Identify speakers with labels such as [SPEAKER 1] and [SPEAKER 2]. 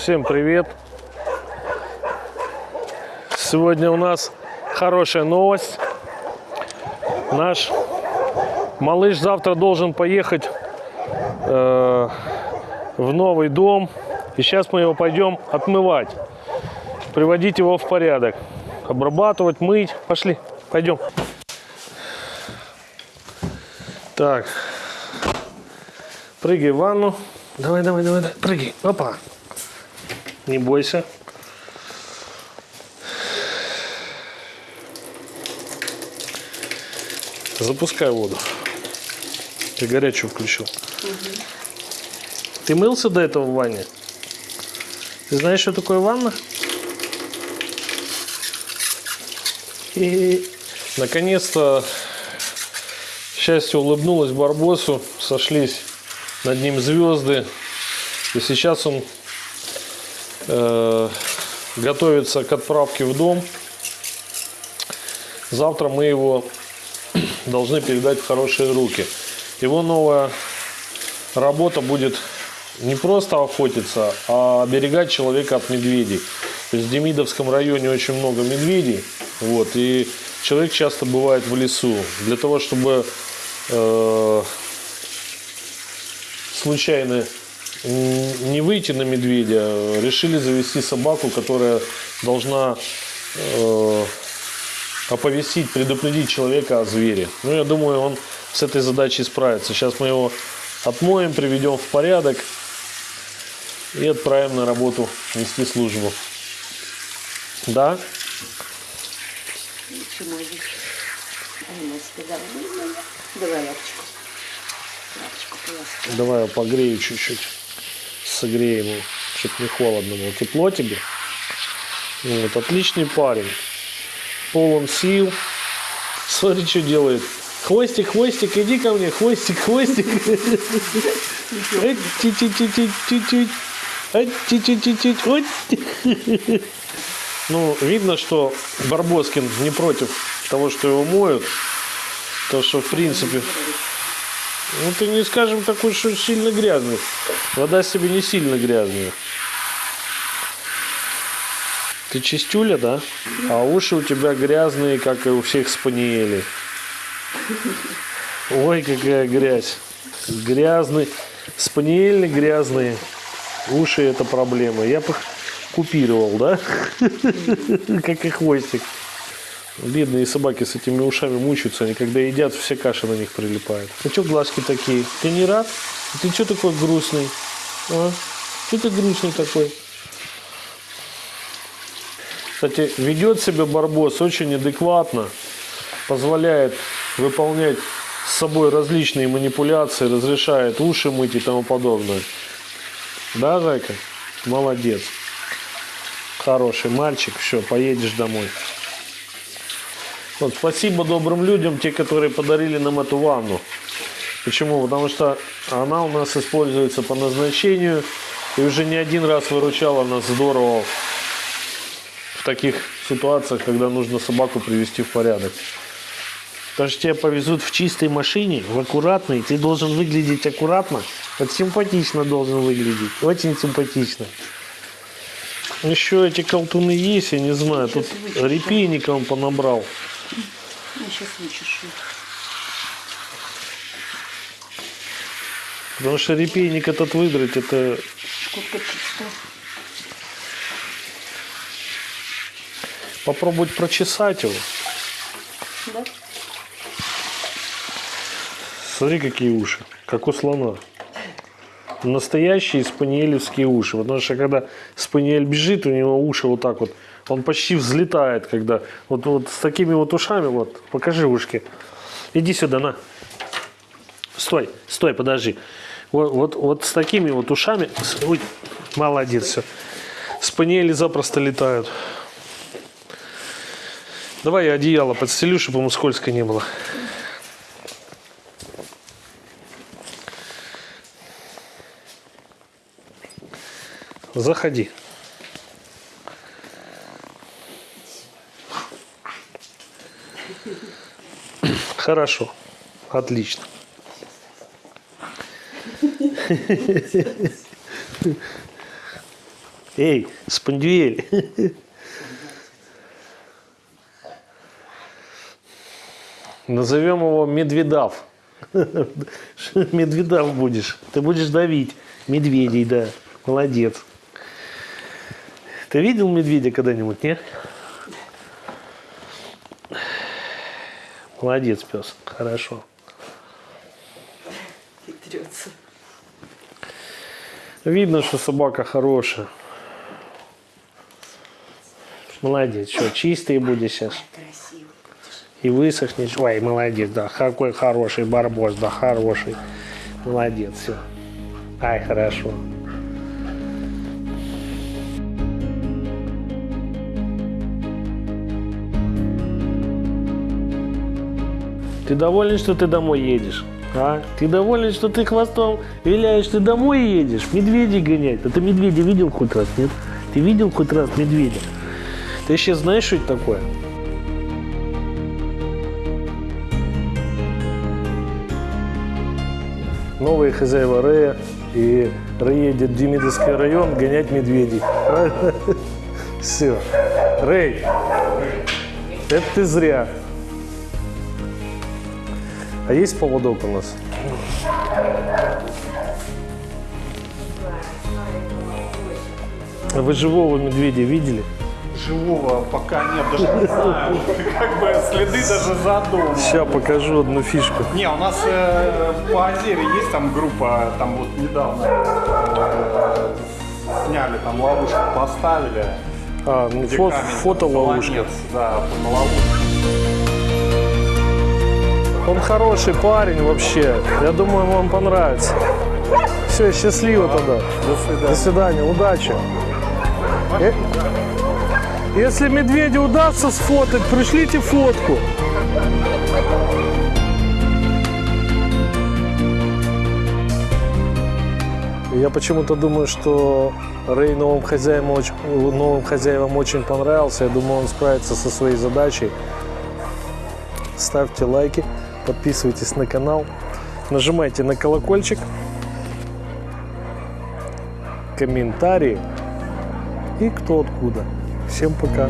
[SPEAKER 1] Всем привет! Сегодня у нас хорошая новость. Наш малыш завтра должен поехать э, в новый дом. И сейчас мы его пойдем отмывать. Приводить его в порядок. Обрабатывать, мыть. Пошли, пойдем. Так. Прыгай в ванну. Давай, давай, давай, давай. Прыгай. Опа. Не бойся. Запускай воду. Ты горячую включил. Ты мылся до этого в ванне? Ты знаешь, что такое ванна? И наконец-то счастье улыбнулось Барбосу, сошлись над ним звезды. И сейчас он готовится к отправке в дом. Завтра мы его должны передать в хорошие руки. Его новая работа будет не просто охотиться, а оберегать человека от медведей. То есть в Демидовском районе очень много медведей. Вот, и человек часто бывает в лесу. Для того, чтобы э, случайно не выйти на медведя, решили завести собаку, которая должна э, оповестить, предупредить человека о звере. Ну, я думаю, он с этой задачей справится. Сейчас мы его отмоем, приведем в порядок и отправим на работу нести службу. Да?
[SPEAKER 2] Давай лапочку. Лапочку.
[SPEAKER 1] Давай я погрею чуть-чуть. Согреем его, чтобы не холодно было. Тепло тебе? Вот, отличный парень. Полон сил. Смотри, что делает. Хвостик, хвостик, иди ко мне. Хвостик, хвостик. Ну, видно, что Барбоскин не против того, что его моют. То, что, в принципе, ну, ты не скажем такой, что сильно грязный. Вода себе не сильно грязная. Ты чистюля, да? А уши у тебя грязные, как и у всех спаниелей. Ой, какая грязь. Грязный. Спаниели грязные. Уши это проблема. Я бы купировал, да? Как и хвостик. Бедные собаки с этими ушами мучаются, они когда едят, все каша на них прилипает. А что глазки такие? Ты не рад? Ты что такой грустный? А? Что ты грустный такой? Кстати, ведет себя Барбос очень адекватно, позволяет выполнять с собой различные манипуляции, разрешает уши мыть и тому подобное. Да, Зайка? Молодец. Хороший мальчик. Все, поедешь домой. Вот, спасибо добрым людям, те, которые подарили нам эту ванну. Почему? Потому что она у нас используется по назначению и уже не один раз выручала нас здорово в таких ситуациях, когда нужно собаку привести в порядок. Потому что тебя повезут в чистой машине, в аккуратной, ты должен выглядеть аккуратно, вот симпатично должен выглядеть, очень симпатично. Еще эти колтуны есть, я не знаю, тут репейника он понабрал.
[SPEAKER 2] Сейчас вычешу.
[SPEAKER 1] Потому что репейник этот выдрать, это
[SPEAKER 2] Шкурка чистая.
[SPEAKER 1] попробовать прочесать его.
[SPEAKER 2] Да?
[SPEAKER 1] Смотри, какие уши, как у слона. Настоящие спаниелевские уши. Потому что когда спаниель бежит, у него уши вот так вот, он почти взлетает, когда вот, вот с такими вот ушами, вот, покажи ушки. Иди сюда, на. Стой, стой, подожди. Вот, вот, вот с такими вот ушами, ой, молодец, все. Спаниели запросто летают. Давай я одеяло подстелю, чтобы ему скользко не было. Заходи. Хорошо. Отлично. Эй, спандюэль. Назовем его Медведав. Медведав будешь. Ты будешь давить медведей, да. Молодец. Ты видел медведя когда-нибудь, нет? Молодец, пес. Хорошо.
[SPEAKER 2] Хитрется.
[SPEAKER 1] Видно, что собака хорошая. Молодец. Что, чистый будешь сейчас? И высохнешь. Ой, молодец, да. Какой хороший барбос, да, хороший. Молодец, все. Ай, хорошо. Ты доволен, что ты домой едешь? А? Ты доволен, что ты хвостом виляешь, ты домой едешь? Медведей гонять. А ты медведя видел хоть раз, нет? Ты видел хоть раз медведя? Ты сейчас знаешь, что это такое? новые хозяева Рея, и Рэй едет в Демидовский район гонять медведей. Все. Рэй, это ты зря. А есть поводок у нас? А Вы живого медведя видели?
[SPEAKER 3] Живого пока нет, даже не знаю. Как бы следы даже за домом.
[SPEAKER 1] Сейчас покажу одну фишку.
[SPEAKER 3] Не, у нас э, по Азере есть там группа, там вот недавно э, сняли, там ловушку поставили.
[SPEAKER 1] А, ну, фо- фотоловушка.
[SPEAKER 3] солонец, Да, на ловушку.
[SPEAKER 1] Он хороший парень вообще. Я думаю, вам понравится. Все, счастливо тогда.
[SPEAKER 3] До свидания.
[SPEAKER 1] До свидания, удачи. Э, Если медведю удастся сфотать, пришлите фотку. Я почему-то думаю, что Рэй новым хозяевам, очень, новым хозяевам очень понравился. Я думаю, он справится со своей задачей. Ставьте лайки, подписывайтесь на канал, нажимайте на колокольчик, комментарии и кто откуда. Всем пока.